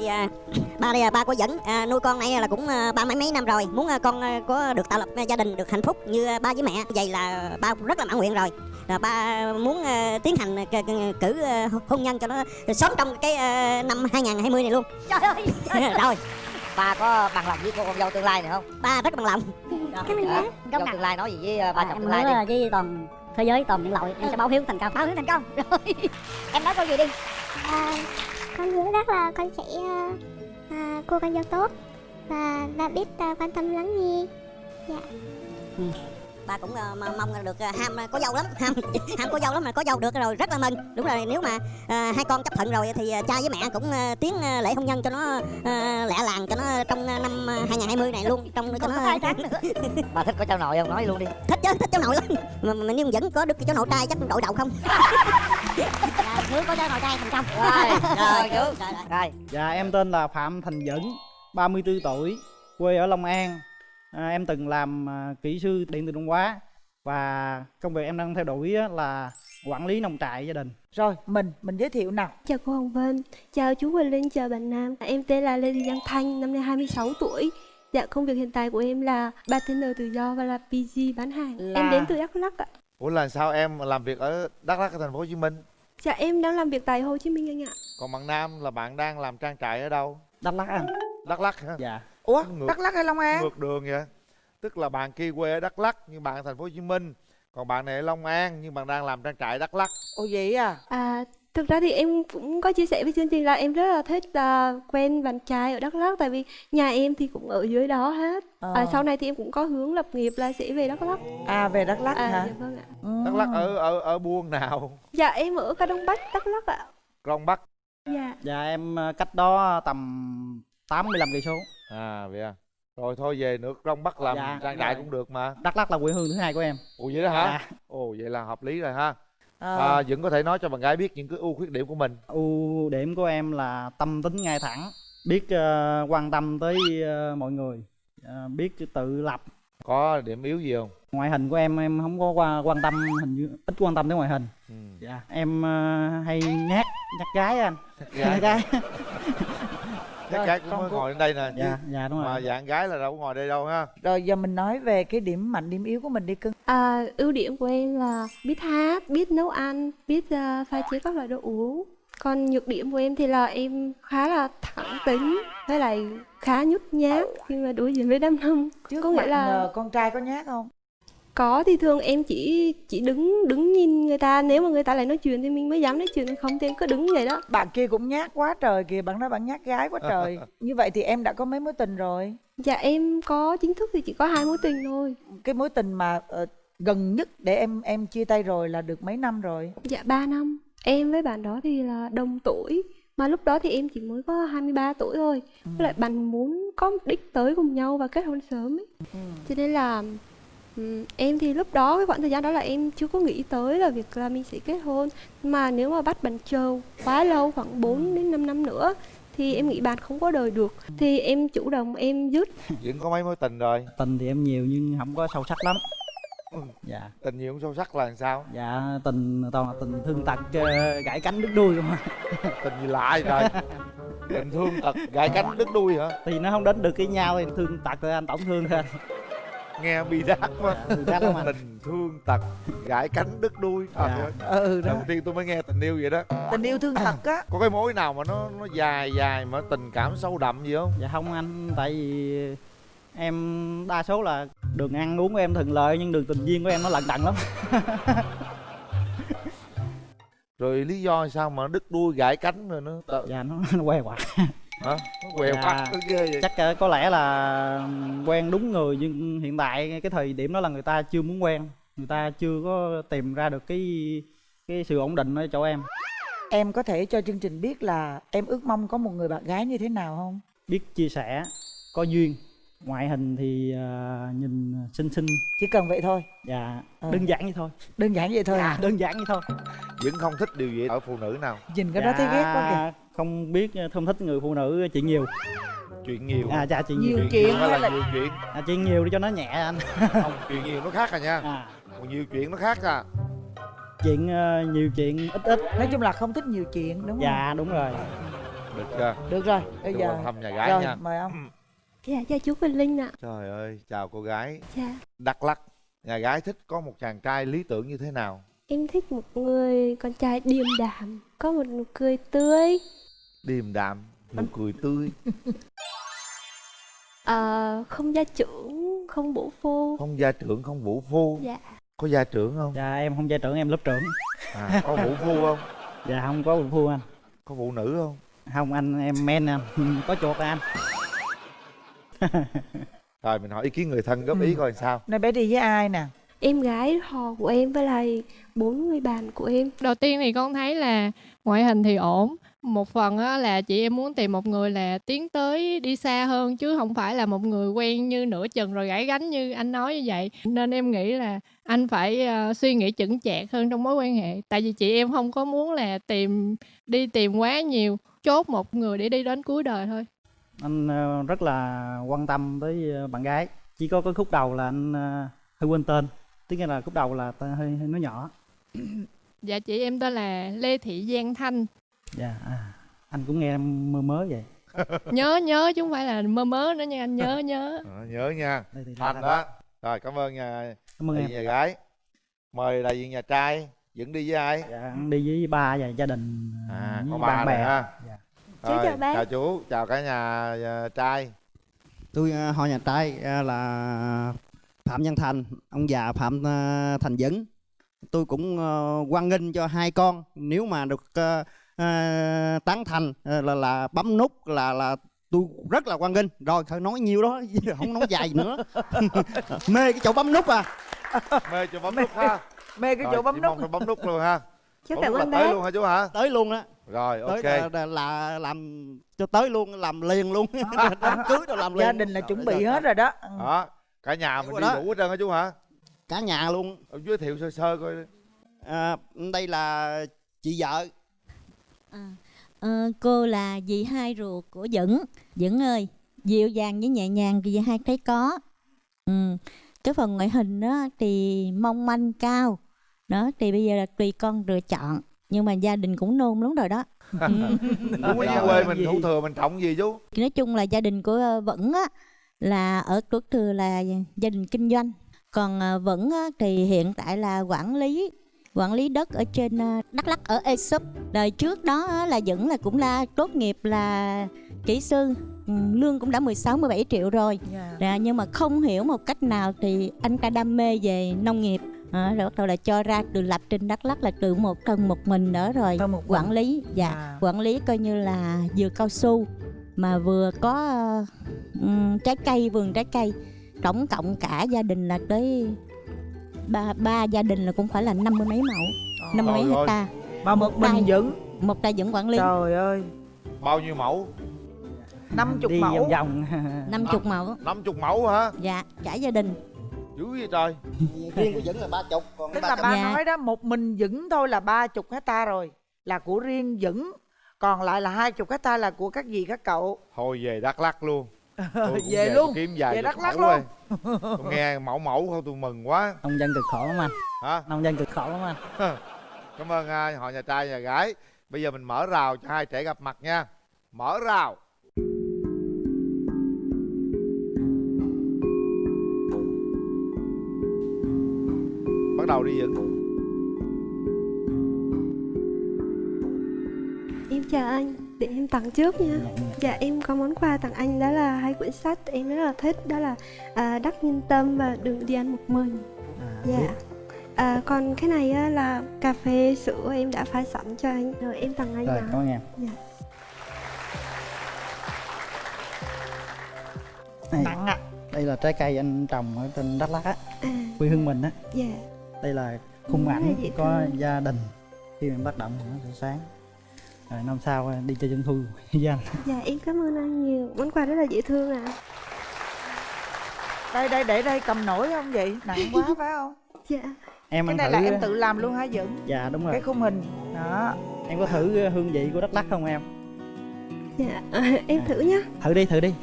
Thì, à, ba đây là ba có dẫn à, nuôi con này là cũng à, ba mấy mấy năm rồi. Muốn à, con à, có được tạo lập à, gia đình được hạnh phúc như à, ba với mẹ vậy là ba cũng rất là mãn nguyện rồi. Là ba muốn à, tiến hành c- c- cử à, hôn nhân cho nó sớm trong cái à, năm 2020 này luôn. Trời ơi! Rồi. Ba có bằng lòng với cô con dâu tương lai này không? Ba rất là bằng lòng. Cảm ơn Hả? bác dâu tương lai nói gì với ba à, chồng tương lai đi. với toàn thế giới toàn nhân loại. Em sẽ báo hiếu thành công. Báo hiếu thành công. Rồi. Em nói câu gì đi? À, con hứa rất là con sẽ ờ, à, cô con dâu tốt. Và đã biết à, quan tâm lắng nghe. Dạ. Ừ ba cũng mà mong được à, ham à, có dâu lắm. Ham ham có dâu lắm mà có dâu được rồi rất là mừng. Đúng rồi nếu mà à, hai con chấp thuận rồi thì cha với mẹ cũng à, tiến à, lễ hôn nhân cho nó à, lẹ làng cho nó trong à, năm à, 2020 này luôn trong cho nó hai tháng nữa. Ba thích có cháu nội không? Nói luôn đi. Thích chứ thích cháu nội lắm. Mà, mà nhưng vẫn có được cháu nội trai chắc đội đầu không? Dạ, Hứa có cho nội trai thành công rồi rồi chú. rồi. Dạ em tên là Phạm Thành Dấn 34 tuổi Quê ở Long An à, Em từng làm à, kỹ sư điện tử động hóa Và công việc em đang theo đuổi á là quản lý nông trại gia đình. Rồi, mình, mình giới thiệu nào? Chào cô Hồng Vân, chào chú Quỳnh Linh, chào bạn Nam. Em tên là Lê Thị Giang Thanh, năm nay 26 tuổi. Dạ, công việc hiện tại của em là bartender tự do và là PG bán hàng. Là- Em đến từ Đắk Lắk ạ. Ủa là sao em làm việc ở Đắk Lắk ở thành phố Hồ Chí Minh? Dạ, em đang làm việc tại Hồ Chí Minh anh ạ. Còn bạn Nam là bạn đang làm trang trại ở đâu? Đắk Lắk anh. Đắk Lắk hả? Dạ Ủa, Ngược- Đắk Lắk hay Long An? Ngược đường vậy. Tức là bạn kia quê ở Đắk Lắk nhưng bạn ở thành phố Hồ Chí Minh. Còn bạn này ở Long An nhưng bạn đang làm trang trại Đắk Lắk. Ồ vậy à À, thực ra thì em cũng có chia sẻ với chương trình là em rất là thích là quen bạn trai ở Đắk Lắk Tại vì nhà em thì cũng ở dưới đó hết Ờ. à, Sau này thì em cũng có hướng lập nghiệp là sẽ về Đắk Lắk À về Đắk Lắk À, hả? dạ vâng ạ Ừ. Đắk Lắk ở ở ở buôn nào? Dạ, em ở Ca Đông Bắc, Đắk Lắk ạ Krông Bắc. Dạ Dạ em à, cách đó tầm 85 cây số À vậy à. Rồi thôi về nước Krông Bắc làm Dạ, trang trại rồi. cũng được mà. Đắk Lắk là quê hương thứ hai của em Ồ vậy đó hả? Dạ. Ồ vậy là hợp lý rồi ha. Ờ. À, vẫn có thể nói cho bạn gái biết những cái ưu khuyết điểm của mình. ưu điểm của em là tâm tính ngay thẳng biết ờ, quan tâm tới ờ, mọi người ờ, biết tự lập Có điểm yếu gì không? ngoại hình của em em không có qua quan tâm hình như ít quan tâm tới ngoại hình Ừ. dạ em ờ, hay nhát nhát gái anh Gái. nhát gái Rồi, gái cũng con mới ngồi lên đây nè. dạ dạ đúng Mà rồi dạng gái là đâu có ngồi đây đâu ha. Rồi giờ mình nói về cái điểm mạnh, điểm yếu của mình đi cưng À, ưu điểm của em là biết hát, biết nấu ăn, biết uh, pha chế các loại đồ uống. Còn nhược điểm của em thì là em khá là thẳng tính, với lại khá nhút nhát khi mà đối diện với đám đông. Trước Có nghĩa là- con trai có nhát không? Có thì thường em chỉ chỉ đứng đứng nhìn người ta, nếu mà người ta lại nói chuyện thì mình mới dám nói chuyện, không thì em cứ đứng vậy đó. Bạn kia cũng nhát quá trời kìa, bạn nói bạn nhát gái quá trời Như vậy thì em đã có mấy mối tình rồi Dạ em có chính thức thì chỉ có hai mối tình thôi. Cái mối tình mà ờ, gần nhất để em em chia tay rồi là được mấy năm rồi Dạ 3 năm. Em với bạn đó thì là đồng tuổi mà lúc đó thì em chỉ mới có 23 tuổi thôi. Với lại bạn muốn có mục đích tới cùng nhau và kết hôn sớm ấy. Ừ. Cho nên là ừm, em thì lúc đó cái khoảng thời gian đó là em chưa có nghĩ tới là việc là mình sẽ kết hôn. Mà nếu mà bắt bạn chờ quá lâu khoảng 4 đến 5 năm nữa thì em nghĩ bạn không có đời được. Thì em chủ động em dứt. Vẫn có mấy mối tình rồi. tình thì em nhiều nhưng không có sâu sắc lắm Ừ. dạ Tình nhiều không sâu sắc là làm sao? dạ tình toàn là tình thương tật ờ, gãy cánh đứt đuôi không à. Tình gì lạ vậy trời? Tình thương tật gãy cánh đứt đuôi hả? thì nó không đến được với nhau thì thương tật rồi anh tổn thương thôi anh. Nghe bi đát quá. Tình thương tật gãy cánh đứt đuôi. Trời Dạ. Ừ đó đầu tiên tôi mới nghe tình yêu vậy đó. Tình yêu thương thật á Có cái mối nào mà nó nó dài dài mà tình cảm sâu đậm gì không? dạ không anh tại vì em đa số là đường ăn uống của em thuận lợi nhưng đường tình duyên của em nó lận đận lắm Rồi lý do sao mà đứt đuôi gãy cánh rồi nó dạ nó, nó que quặt hả? Quẹo Dạ. ghê vậy. chắc ờ, có lẽ là quen đúng người nhưng hiện tại cái thời điểm đó là người ta chưa muốn quen người ta chưa có tìm ra được cái cái sự ổn định ở chỗ em Em có thể cho chương trình biết là em ước mong có một người bạn gái như thế nào không? biết chia sẻ có duyên ngoại hình thì ờ, nhìn xinh xinh Chỉ cần vậy thôi dạ Ờ. đơn giản như thôi Đơn giản vậy thôi dạ, à đơn giản như thôi Vẫn không thích điều gì ở phụ nữ nào? Nhìn cái đó thấy ghét quá kìa Dạ, không biết ờ, không thích người phụ nữ chuyện nhiều Chuyện nhiều. à dạ chuyện Nhiều nhiều, chuyện hay hay là là nhiều chuyện? À, chuyện nhiều đi cho nó nhẹ anh Không, chuyện nhiều nó khác à nha. à, Còn nhiều chuyện nó khác à. chuyện ờ, nhiều chuyện ít ít Nói chung là không thích nhiều chuyện đúng không? dạ đúng rồi được chưa được rồi bây Cho giờ thăm nhà gái rồi nha mời ông Dạ, chào chú Quỳnh Linh ạ. trời ơi chào cô gái Dạ. đắk lắc nhà gái thích có một chàng trai lý tưởng như thế nào Em thích một người con trai điềm đạm, có một nụ cười tươi. Điềm đạm nụ cười tươi. Ờ, không gia trưởng, không bổ phô. không gia trưởng không vũ phu. Dạ. có gia trưởng không? Dạ em không gia trưởng em lớp trưởng. À, có vũ phu không? Dạ không có phụ phu anh. Có phụ nữ không? Không anh em men anh. Có chuột anh. Rồi mình hỏi ý kiến người thân góp ý Ừ. coi sao. Nay bé đi với ai nè? Em gái họ của em với lại bốn người bạn của em. Đầu tiên thì con thấy là ngoại hình thì ổn. Một phần á là chị em muốn tìm một người là tiến tới đi xa hơn chứ không phải là một người quen như nửa chừng rồi gãy gánh như anh nói như vậy. Nên em nghĩ là anh phải ờ, suy nghĩ chững chạc hơn trong mối quan hệ. Tại vì chị em không có muốn là tìm đi tìm quá nhiều, chốt một người để đi đến cuối đời thôi. anh ờ, rất là quan tâm tới ờ, bạn gái chỉ có cái khúc đầu là anh ờ, hơi quên tên tức là khúc đầu là hơi, hơi nói nhỏ Dạ chị em tên là Lê Thị Giang Thanh. Dạ à, anh cũng nghe mơ mớ vậy. Nhớ nhớ chứ không phải là mơ mớ nữa nha anh nhớ nhớ. Ờ, nhớ nha. Đây thì thành đó. rồi cảm ơn nhà cảm ơn em. nhà gái. Mời đại diện nhà trai dẫn đi với ai? Dạ đi với ba và gia đình à với có ba bạn bè. ha. Dạ. Chú Rồi, chào bác. chào chú chào cả nhà à, trai. Tôi à, họ nhà trai à, là phạm văn thành. Ông già phạm à, thành dấn. Tôi cũng à, hoan nghênh cho hai con. Nếu mà được à, tán thành à, là là bấm nút là là tôi rất là hoan nghênh. Rồi thôi nói nhiều đó không nói dài nữa. Mê cái chỗ bấm nút à. Mê cho bấm nút ha. mê cái Rồi, chỗ bấm nút. bấm nút luôn ha. Chú bấm nút là tới luôn hả chú hả? Tới luôn á. Rồi tới ok. là, là, là làm cho tới luôn làm liền luôn. Đám cưới rồi làm liền. Gia đình là chuẩn bị hết rồi đó. Đó cả nhà mình đi đủ hết trơn hả chú hả? Cả nhà luôn. Ông giới thiệu sơ sơ coi à, đây là chị vợ Ờ, cô là dì hai ruột của Dững Dững ơi dịu dàng với nhẹ nhàng thì dì hai thấy có. Ừ. cái phần ngoại hình đó thì mong manh cao. Đó thì bây giờ là tùy con lựa chọn. Nhưng mà gia đình cũng nôn lắm rồi đó. Ừ. đúng với quê mình thủ thừa mình trọng gì chú? Nói chung là gia đình của ờ, Vẫn á là ở Tuất Thừa là gia đình kinh doanh. Còn ờ, Vẫn á, thì hiện tại là quản lý quản lý đất ở trên ờ, Đắk Lắk ở Esup đời trước đó là Vẫn là cũng là tốt nghiệp là kỹ sư. Ừ, lương cũng đã 16 17 triệu rồi. Dạ. Dạ, nhưng mà không hiểu một cách nào thì anh ta đam mê về nông nghiệp. À, rồi bắt đầu là cho ra từ lập trên Đắk Lắk là từ một thân một mình nữa rồi một quản lý. Dạ À. quản lý coi như là vừa cao su mà vừa có ừm, trái cây vườn trái cây. Tổng cộng cả gia đình là tới ba ba gia đình là cũng phải là năm mươi mấy mẫu năm mươi mấy ơi. hecta. Mà một mình tay. vẫn một tay vẫn quản lý trời ơi. Bao nhiêu mẫu? Năm chục mẫu. vòng vòng. Năm chục mẫu. 50 mẫu hả? Dạ cả gia đình. Dữ vậy trời. Riêng của vẫn là ba chục còn tức ba là chục ba Dạ. nói đó một mình vững thôi là ba chục hecta rồi là của riêng vững. Còn lại là hai chục hecta là của các dì các cậu? Thôi về đắk lắc luôn Tôi cũng về tôi luôn. kiếm vài về Đắk mẫu luôn. tôi nghe mẫu mẫu thôi tôi mừng quá. Nông dân cực khổ lắm anh. Hả? Nông dân cực khổ lắm anh. Cảm ơn họ nhà trai nhà gái. Bây giờ mình mở rào cho hai trẻ gặp mặt nha. Mở rào. Bắt đầu đi Dũng Em chào anh, để em tặng trước nha. Dạ em có món quà tặng anh đó là hai quyển sách em rất là thích đó là à, Đắc Nhân Tâm và Đừng đi ăn một mình. à, Dạ. biết. À, còn cái này á, là cà phê sữa em đã pha sẵn cho anh rồi em tặng anh rồi ạ. cảm ơn em Dạ. Đây, nặng ạ đây là trái cây anh trồng ở trên Đắk Lắk á À, quê hương mình á dạ. đây là khung ảnh có thương. gia đình khi mình bắt động thì nó sẽ sáng rồi năm sau đi chơi trung thu với anh Dạ em cảm ơn anh nhiều. Món quà rất là dễ thương ạ. đây đây để đây cầm nổi không vậy nặng quá phải không Dạ. em cái này thử là em tự làm luôn hả vững dạ đúng rồi cái khung hình đó em có thử hương vị của Đắk Lắk không em Dạ. em thử nhá. thử đi thử đi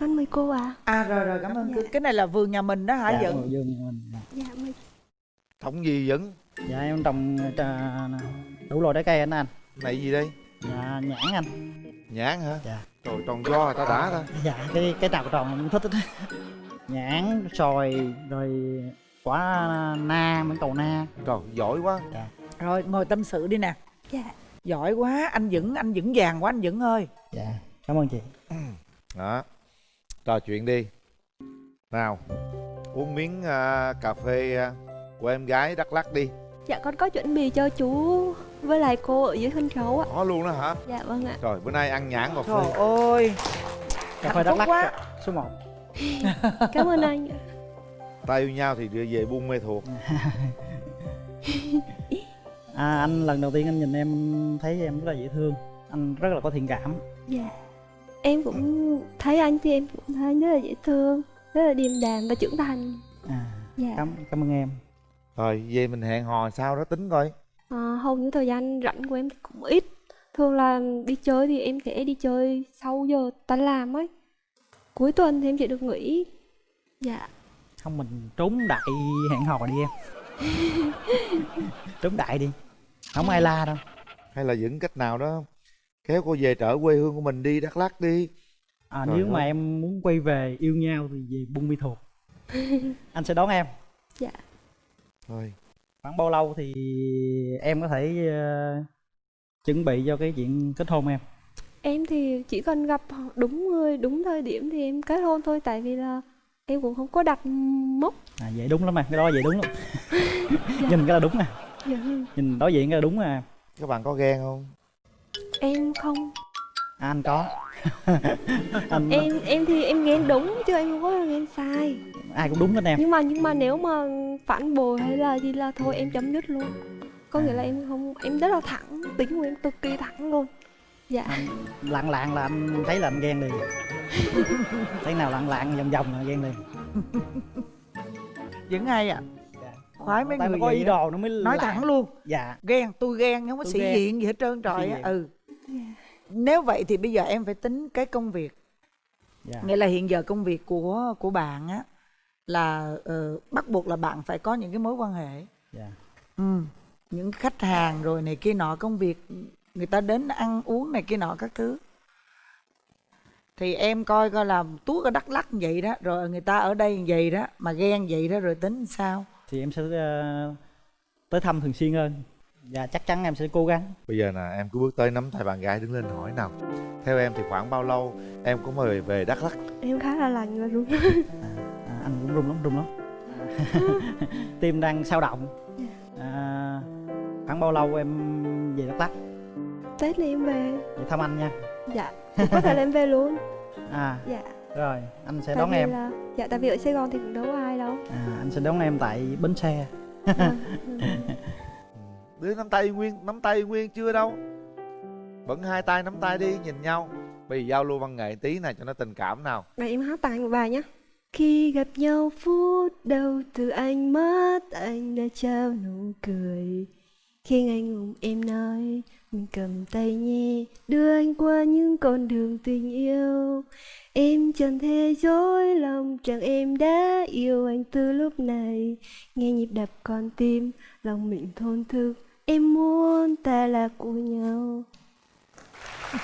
Con mời cô à. à rồi rồi cảm ơn Dạ. cô cái này là vườn nhà mình đó hả dạ, ngồi vô nhà mình. Dạ. Dạ mời. Trồng gì Dũng dạ em trồng đủ loại trái cây anh anh này gì đây? Dạ nhãn anh. Nhãn hả? Dạ. Trời tròn do người ta đã ta. Dạ cái cái nào tròn em thích hết nhãn xoài rồi quả na mãng cầu na. Trời giỏi quá. Dạ. Rồi ngồi tâm sự đi nè. Dạ. Giỏi quá anh vững anh vững vàng quá anh vững ơi dạ cảm ơn chị. Đó. Trò chuyện đi. Nào uống miếng à, cà phê à, của em gái đắk lắc đi. Dạ con có chuẩn bị cho chú với lại cô ở dưới sân khấu ạ có luôn đó hả? Dạ vâng ạ. Rồi bữa nay ăn nhãn cà trời phê ơi. Cà phê đắk lắc quá. số 1 Cảm ơn anh ạ. Tay yêu nhau thì đưa về buôn mê thuộc. À, anh lần đầu tiên anh nhìn em thấy em rất là dễ thương. Anh rất là có thiện cảm. Dạ. Em cũng thấy anh thì em cũng thấy rất là dễ thương Rất là điềm đạm và trưởng thành. À, Dạ. cảm cảm ơn em. Rồi về mình hẹn hò sao đó tính coi à, Hầu như thời gian rảnh của em thì cũng ít. Thường là đi chơi thì em sẽ đi chơi sau giờ tan làm ấy. Cuối tuần thì em chỉ được nghỉ. Dạ. Không mình trốn đại hẹn hò đi em. Trốn đại đi. Không ai la đâu. Hay là những cách nào đó kéo cô về trở quê hương của mình đi đắk lắc đi. À, Trời nếu mà ơi. em muốn quay về yêu nhau thì về buôn mi thuột. Anh sẽ đón em. Dạ. Thôi khoảng bao lâu thì em có thể ờ, chuẩn bị cho cái chuyện kết hôn em? Em thì chỉ cần gặp đúng người, đúng thời điểm thì em kết hôn thôi Tại vì là em cũng không có đặt mốc. À vậy đúng lắm em cái đó vậy đúng lắm. Nhìn cái là đúng nè. Dạ. nhìn đối diện cái là đúng à các bạn có ghen không? Em không à, anh có. Anh em em thì em ghen đúng chứ em không có ghen sai. Ai cũng đúng hết em. Nhưng mà nhưng mà nếu mà phản bội hay là gì là thôi em chấm dứt luôn. Có nghĩa là em không em rất là thẳng tính của em cực kỳ thẳng luôn. Dạ. Lặng lặng là anh thấy là anh ghen liền. Thấy nào lặng lặng vòng vòng là ghen liền. Vững hay à? Khoái mấy Tại người có ý đồ nó mới nói làm. thẳng luôn. Dạ. Ghen tôi ghen không có sĩ diện gì hết trơn trời á. ừ nếu vậy thì bây giờ em phải tính cái công việc. Dạ. Nghĩa là hiện giờ công việc của của bạn á là ờ, bắt buộc là bạn phải có những cái mối quan hệ. Dạ. Ừ. những khách hàng rồi này kia nọ công việc người ta đến ăn uống này kia nọ các thứ. Thì em coi coi là tuốt ở đắk lắc vậy đó rồi người ta ở đây vậy đó mà ghen vậy đó rồi tính sao? Thì em sẽ ờ, tới thăm thường xuyên hơn và chắc chắn em sẽ cố gắng. Bây giờ nè em cứ bước tới nắm tay bạn gái đứng lên hỏi nào. Theo em thì khoảng bao lâu em có mời về đắk lắc em khá là lành và đúng à, anh cũng run lắm run lắm. Tim đang sao động. À, khoảng bao lâu em về đắk lắc tết này em về. Về thăm anh nha. Dạ có thể là em về luôn. À dạ. rồi anh sẽ tại đón em. là dạ tại vì ở sài gòn thì cũng đâu có ai đâu. À, anh sẽ đón em tại bến xe đứa nắm tay nguyên nắm tay nguyên chưa đâu. Vẫn hai tay nắm tay đi nhìn nhau. Bây giờ giao lưu văn nghệ tí này cho nó tình cảm nào. Này em hát tặng một bài nhé Khi gặp nhau phút đầu từ anh mất anh đã trao nụ cười. Khi anh ôm em nói mình cầm tay nhé Đưa anh qua những con đường tình yêu. Em chẳng thể dối lòng rằng em đã yêu anh từ lúc này. Nghe nhịp đập con tim, lòng mình thôn thức. Em muốn ta là của nhau.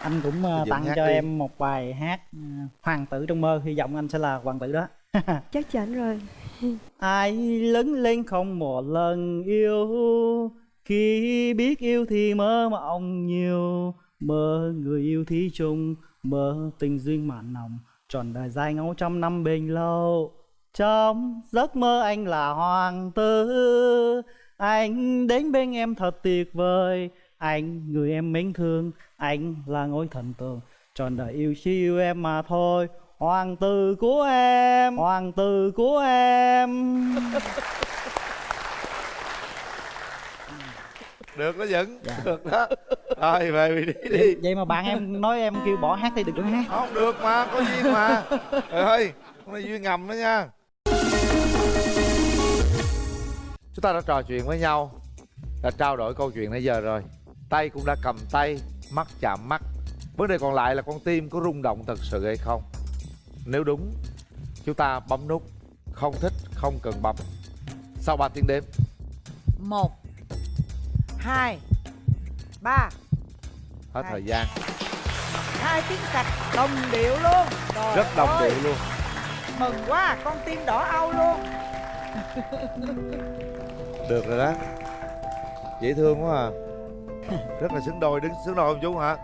Anh cũng Dựng tặng cho đi. em một bài hát ờ, hoàng tử trong mơ. Hy vọng anh sẽ là hoàng tử đó. Chắc chắn rồi. Ai lớn lên không một lần yêu khi biết yêu thì mơ mộng nhiều. Mơ người yêu thí chung mơ tình duyên mặn nồng tròn đời dài ngấu trăm năm bền lâu trong giấc mơ anh là hoàng tử. Anh đến bên em thật tuyệt vời. Anh người em mến thương anh là ngôi thần tượng. Tròn đời yêu chỉ yêu em mà thôi. Hoàng tử của em hoàng tử của em. Được đó vẫn được đó. Rồi về đi đi đi. Vậy mà bạn em nói em kêu bỏ hát thì đừng có hát. Không được mà có duyên mà. Trời ơi con này duyên ngầm đó nha chúng ta đã trò chuyện với nhau đã trao đổi câu chuyện nãy giờ rồi. Tay cũng đã cầm tay mắt chạm mắt. Vấn đề còn lại là con tim có rung động thật sự hay không? Nếu đúng chúng ta bấm nút. Không thích không cần bấm. Sau 3 tiếng đếm. Một hai ba. Hết Hai. thời gian. Hai tiếng cạch đồng điệu luôn. Trời rất đồng ơi, điệu luôn. Mừng quá con tim đỏ au luôn được rồi đó. Dễ thương quá à. Rất là xứng đôi đứng xứng đôi không chú hả?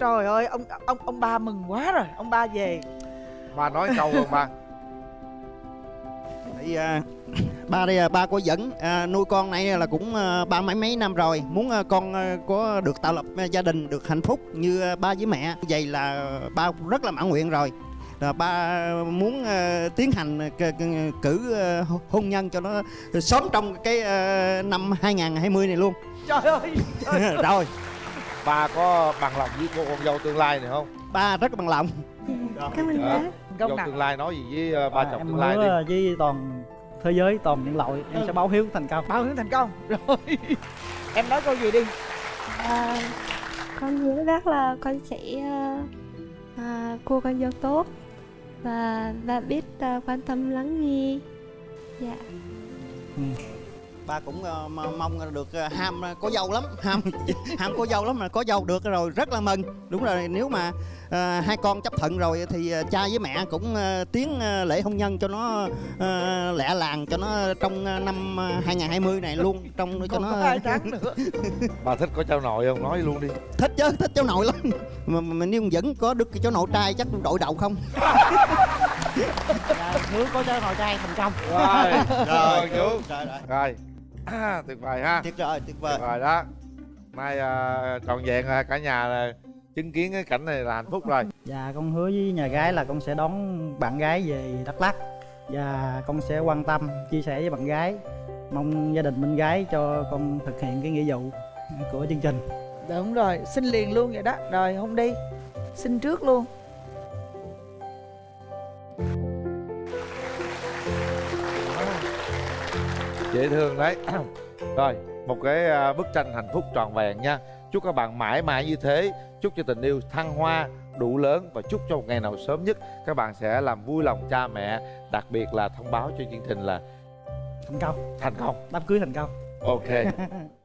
Trời ơi ông ông ông ba mừng quá rồi. Ông ba về. Ba nói câu không ba. Thì, à, ba đây à, ba có dẫn à, nuôi con này là cũng à, ba mấy mấy năm rồi. Muốn à, con à, có được tạo lập à, gia đình được hạnh phúc như à, ba với mẹ. Vậy là ba rất là mãn nguyện rồi là ba muốn à, tiến hành c- cử hôn nhân cho nó sớm trong cái năm 2020 này luôn. Trời ơi trời ơi. rồi. Ba có bằng lòng với cô con dâu tương lai này không? Ba rất là bằng lòng. Cảm ơn Dạ. bác. Dâu tương lai nói gì với ờ, ba À, chồng tương lai đi. hứa với toàn thế giới toàn nhân loại em Ừ. sẽ báo hiếu thành công. Bao hướng thành công. Rồi. Em nói câu gì đi? À, con hứa bác là con sẽ à, cô con dâu tốt và và biết uh, quan tâm lắng nghe. Dạ. Ừ ba cũng ờ, mong được ờ, ham ờ, có dâu lắm. Ham ham có dâu lắm mà có dâu được rồi rất là mừng. Đúng rồi nếu mà ờ, hai con chấp thuận rồi thì cha với mẹ cũng tiến lễ hôn nhân cho nó ờ, lẹ làng cho nó trong năm ờ, 2020 này luôn trong cho còn nó có hai tháng nữa. Bà thích có cháu nội không? Nói luôn đi. Thích chứ thích cháu nội lắm. Mà, mà nếu vẫn có được cháu nội trai chắc đội đầu không? Dạ, hứa có cháu nội trai thành công. Rồi rồi chú. rồi rồi. Rồi À, tuyệt vời ha. Tuyệt vời tuyệt vời. Tuyệt vời đó. Nay à, trọn vẹn à, cả nhà là chứng kiến cái cảnh này là hạnh phúc rồi. Dạ con hứa với nhà gái là con sẽ đón bạn gái về Đắk Lắk. Và con sẽ quan tâm, chia sẻ với bạn gái. Mong gia đình bên gái cho con thực hiện cái nghĩa vụ của chương trình. Đúng rồi xin liền luôn vậy đó. Rồi không đi. Xin trước luôn dễ thương đấy. Rồi một cái à, bức tranh hạnh phúc trọn vẹn nha. Chúc các bạn mãi mãi như thế. Chúc cho tình yêu thăng hoa đủ lớn và chúc cho một ngày nào sớm nhất các bạn sẽ làm vui lòng cha mẹ. Đặc biệt là thông báo cho chương trình là Thành công, thành công. Đám cưới thành công. Ok